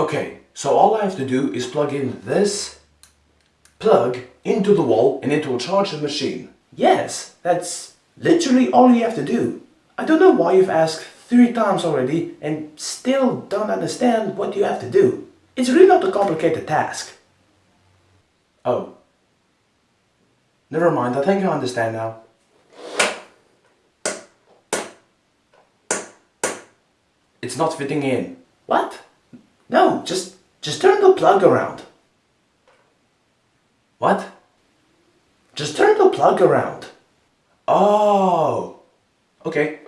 Okay, so all I have to do is plug in this plug into the wall and it will charge the machine. Yes, that's literally all you have to do. I don't know why you've asked three times already and still don't understand what you have to do. It's really not a complicated task. Oh. Never mind, I think I understand now. It's not fitting in. What? No, just, just turn the plug around. What? Just turn the plug around. Oh. Okay.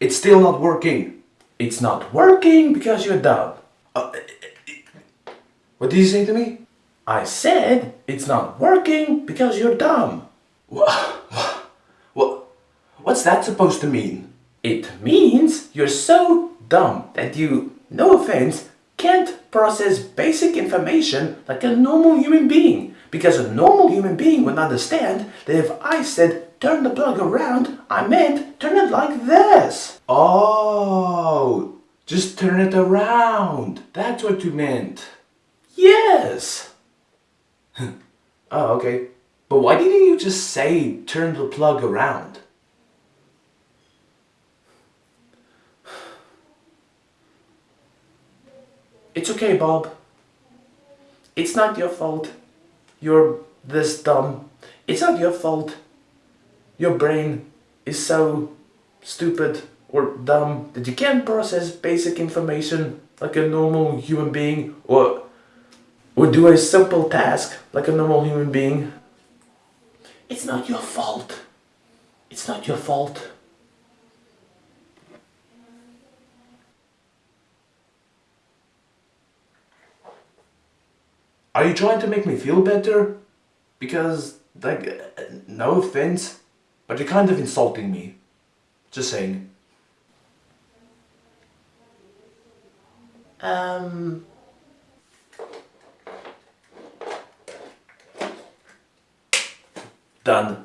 It's still not working. It's not working because you're dumb. Uh, what did you say to me? I said it's not working because you're dumb. What? What? What's that supposed to mean? It means you're so dumb that you, no offense, can't process basic information like a normal human being. Because a normal human being would understand that if I said turn the plug around, I meant turn it like this. Oh, just turn it around. That's what you meant. Yes. oh, okay. But why didn't you just say turn the plug around? It's okay, Bob. It's not your fault. You're this dumb. It's not your fault. Your brain is so stupid or dumb that you can't process basic information like a normal human being or or do a simple task like a normal human being. It's not your fault. It's not your fault. Are you trying to make me feel better? Because, like, no offense, but you're kind of insulting me. Just saying. Um... Done.